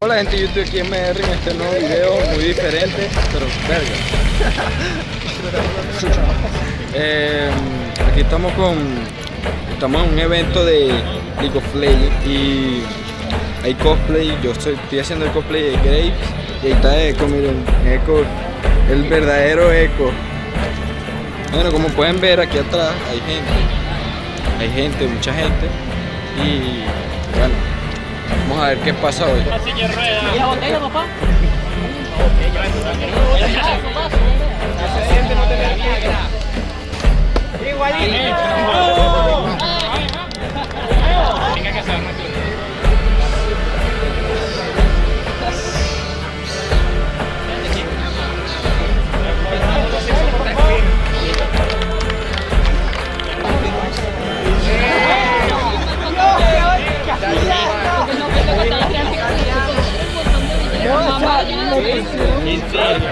Hola gente, yo estoy aquí en MR en este nuevo video muy diferente, pero verga. Eh, aquí estamos con, estamos en un evento de League of y hay cosplay, yo estoy, estoy haciendo el cosplay de Graves y ahí está Echo, miren, Echo, el verdadero Echo. Bueno, como pueden ver aquí atrás hay gente, hay gente, mucha gente y bueno, vamos a ver qué pasa hoy. ¿Y la botella, papá? ¡23,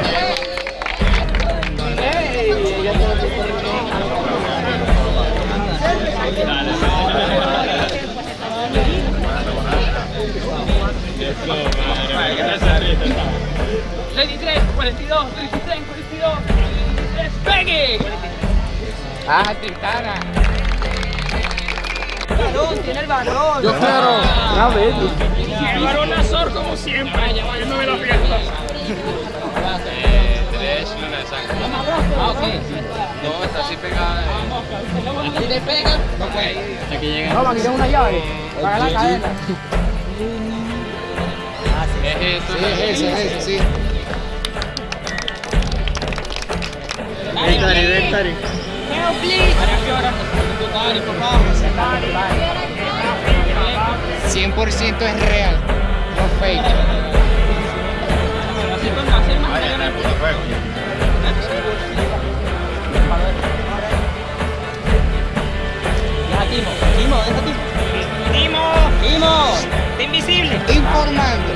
42, 33, 42! ¡Despegue! ¡Ah, Tristana! ¡Balón, tiene el balón! Yo quiero, una vez. El varón Azor, como siempre, llevándome la fiesta. Tres luna de sangre. Ah, ok. No, está así pegada. ¿Y te pega? Ok. Aquí llega. Vamos, aquí tengo una llave. Para la cadena. Es esto. Sí, es ese, es ese, sí. Victory, victory. 100% es real, no fake. Ya, Timo, Timo, ¿dónde está Timo? Timo, Timo, invisible. Informando.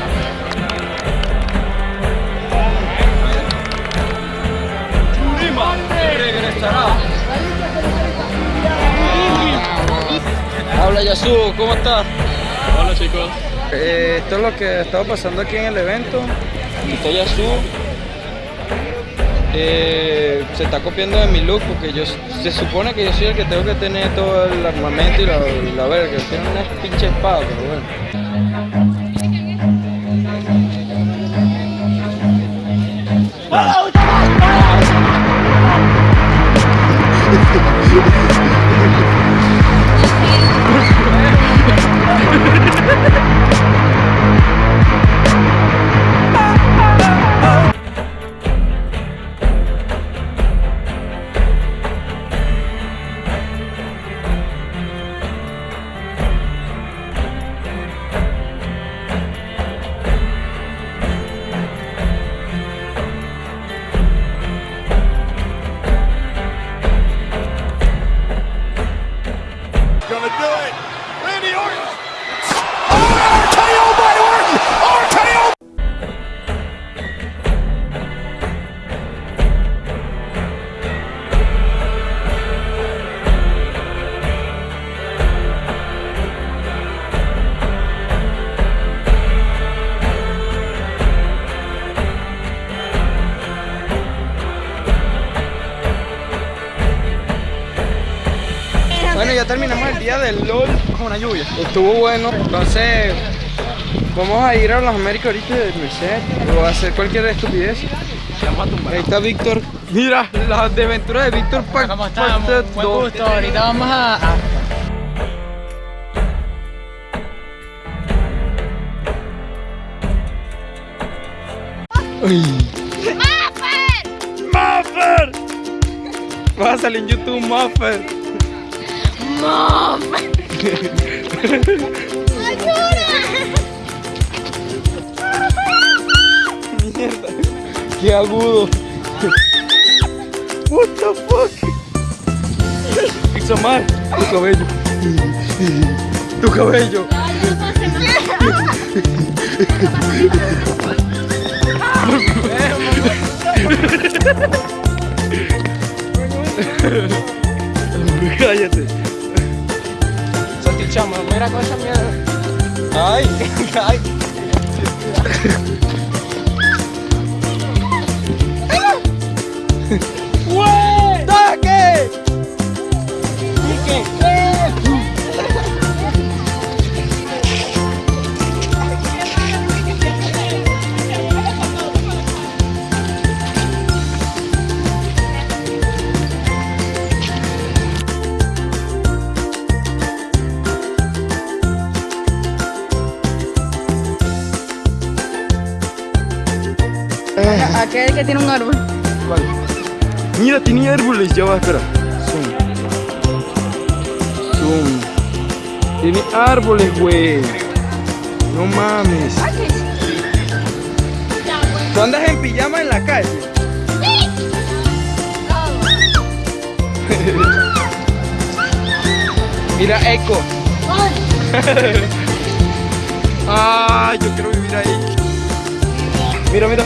Habla Yasu, ¿cómo estás? Hola chicos. Eh, esto es lo que ha estado pasando aquí en el evento. Estoy Yasu. Eh, se está copiando de mi look porque yo se supone que yo soy el que tengo que tener todo el armamento y la, la verga. Tiene una pinche espada, pero bueno. Ya terminamos el día del LOL con una lluvia. Estuvo bueno, entonces vamos a ir a las Américas ahorita de Merced o a hacer cualquier estupidez. Ahí está Víctor. Mira, las aventuras de Víctor para ¿Cómo estamos? Buen gusto. Ahorita vamos a... a- ¡Muffer! Vas a salir en YouTube Muffer. Mierda. Qué agudo. What the fuck? Ixomar, tu cabello. Tu cabello. Cállate. Salchichón, mira con esa mierda. Ay, ay. ¡Güey! Aquel que tiene un árbol. ¿Cuál? Mira, tenía árboles. Ya va, espera. Zoom. Zoom. Tiene árboles, güey. No mames. ¿Tú andas en pijama en la calle? Mira, Echo. ah, yo quiero vivir ahí. Mira, mira.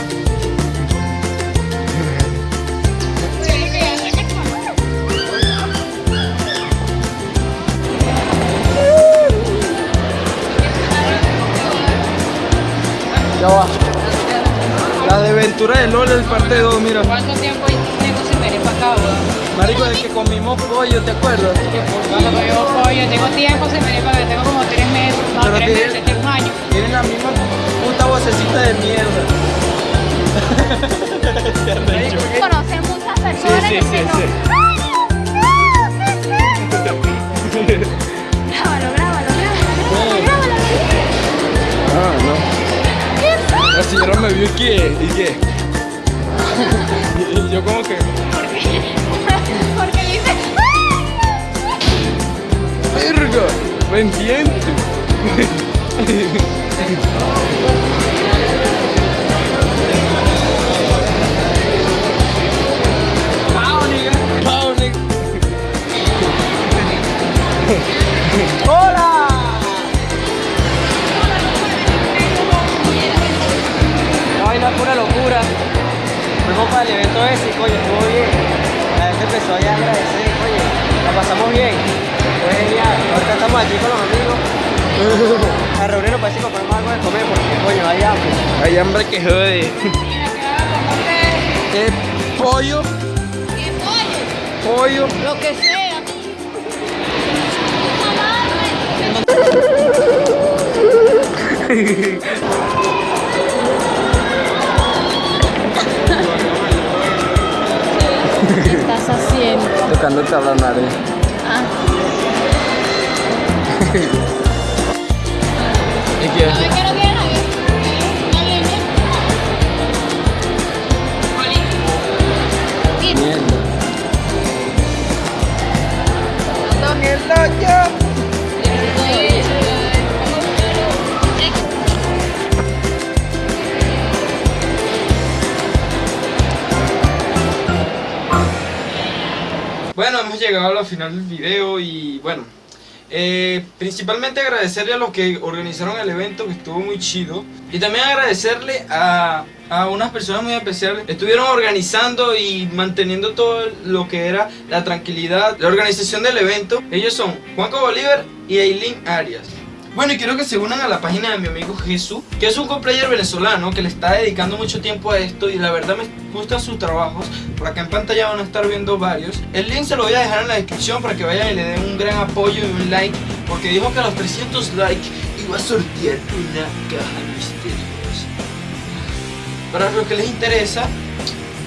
Ya va. La de Ventura de LOL, el parte 2, mira. ¿Cuánto tiempo tengo sin venir para acá, weón? Marico, es que comimos pollo, ¿te acuerdas? Cuando yo pollo, tengo tiempo sin venir para acá, tengo como tres meses, no, Pero tres tiene- meses, tengo un año. Tienen la misma puta vocecita de mierda. Conocer muchas personas sí, sí, que no. sí. Grábalo, señora me vio y que, y que. Y yo como que. Porque dice. ¡Verga! ¿Me entiendes? Pau, locura. Fuimos para el evento ese y coño, estuvo bien. La gente empezó ya a agradecer, oye, la pasamos bien. Fue genial. Ahorita estamos aquí con los amigos. A reunirnos para decir que compramos algo de comer porque coño, hay hambre. Hay hambre que jode. Eh, pollo, ¿Qué pollo? pollo. Lo que sea. ¿Qué estás haciendo? Tocándote a la nariz. Ah, ¿Y qué? Llegado a la final del video y bueno, eh, principalmente agradecerle a los que organizaron el evento que estuvo muy chido y también agradecerle a, a unas personas muy especiales estuvieron organizando y manteniendo todo lo que era la tranquilidad, la organización del evento. Ellos son Juanco Bolívar y Eileen Arias. Bueno, y quiero que se unan a la página de mi amigo Jesús, que es un coplayer venezolano que le está dedicando mucho tiempo a esto y la verdad me gustan sus trabajos. Por acá en pantalla van a estar viendo varios. El link se lo voy a dejar en la descripción para que vayan y le den un gran apoyo y un like, porque dijo que a los 300 likes iba a sortear una caja misteriosa. Para los que les interesa,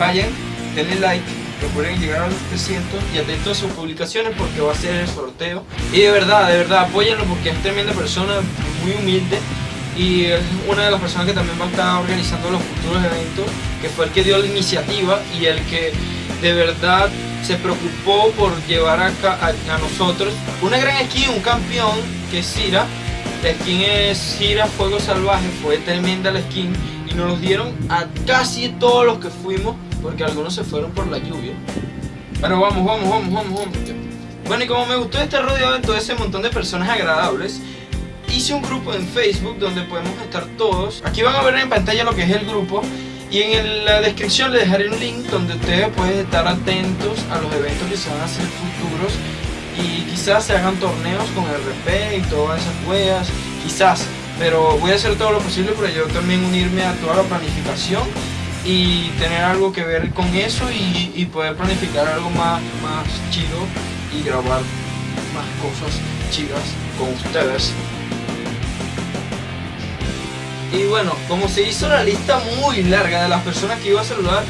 vayan, denle like, procuren llegar a los 300 y atentos a sus publicaciones porque va a ser el sorteo. Y de verdad, de verdad, apóyenlo porque es tremenda persona, muy humilde y es una de las personas que también va a estar organizando los futuros eventos, que fue el que dio la iniciativa y el que de verdad se preocupó por llevar a, a nosotros una gran skin, un campeón que es Cira. La skin es Cira Fuego Salvaje, fue tremenda la skin y nos los dieron a casi todos los que fuimos porque algunos se fueron por la lluvia. Pero vamos, vamos, vamos, vamos, vamos. Bueno, y como me gustó este rodeado de todo ese montón de personas agradables, hice un grupo en Facebook donde podemos estar todos. Aquí van a ver en pantalla lo que es el grupo. Y en la descripción les dejaré un link donde ustedes pueden estar atentos a los eventos que se van a hacer futuros. Y quizás se hagan torneos con RP y todas esas weas. Quizás. Pero voy a hacer todo lo posible para yo también unirme a toda la planificación y tener algo que ver con eso y, poder planificar algo más, más chido y grabar más cosas chidas con ustedes. Y bueno, como se hizo la lista muy larga de las personas que iba a saludar,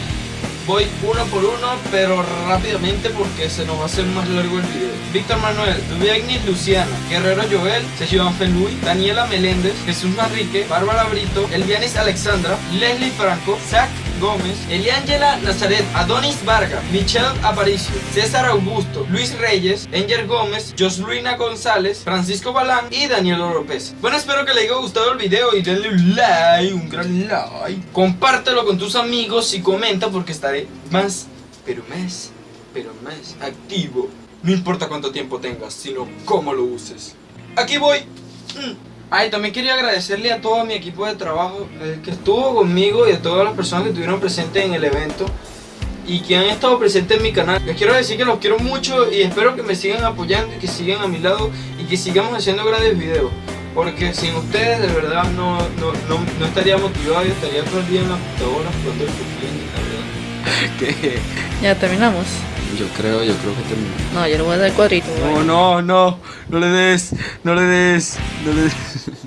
voy uno por uno, pero rápidamente porque se nos va a hacer más largo el video. Víctor Manuel, Dubiegnis Luciana, Guerrero Joel, Sergio Luis, Daniela Meléndez, Jesús Manrique, Bárbara Brito, Elvianis Alexandra, Leslie Franco, Zach Gómez, Eliángela Nazaret, Adonis Vargas, Michelle Aparicio, César Augusto, Luis Reyes, Enger Gómez, Josluina González, Francisco Balán y Daniel López. Bueno, espero que les haya gustado el video y denle un like, un gran like. Compártelo con tus amigos y comenta porque estaré más, pero más, pero más activo. No importa cuánto tiempo tengas, sino cómo lo uses. Aquí voy. Mm. Ay, también quería agradecerle a todo mi equipo de trabajo eh, que estuvo conmigo y a todas las personas que estuvieron presentes en el evento y que han estado presentes en mi canal. Les quiero decir que los quiero mucho y espero que me sigan apoyando y que sigan a mi lado y que sigamos haciendo grandes videos. Porque sin ustedes de verdad no, no, no, no estaría motivado y estaría todo el día en la computadora jugando el Fortnite, la verdad. Que Ya terminamos. Yo creo, yo creo que terminé. No, yo le voy a dar cuadrito. No, no, no, no le des, no le des, no le des.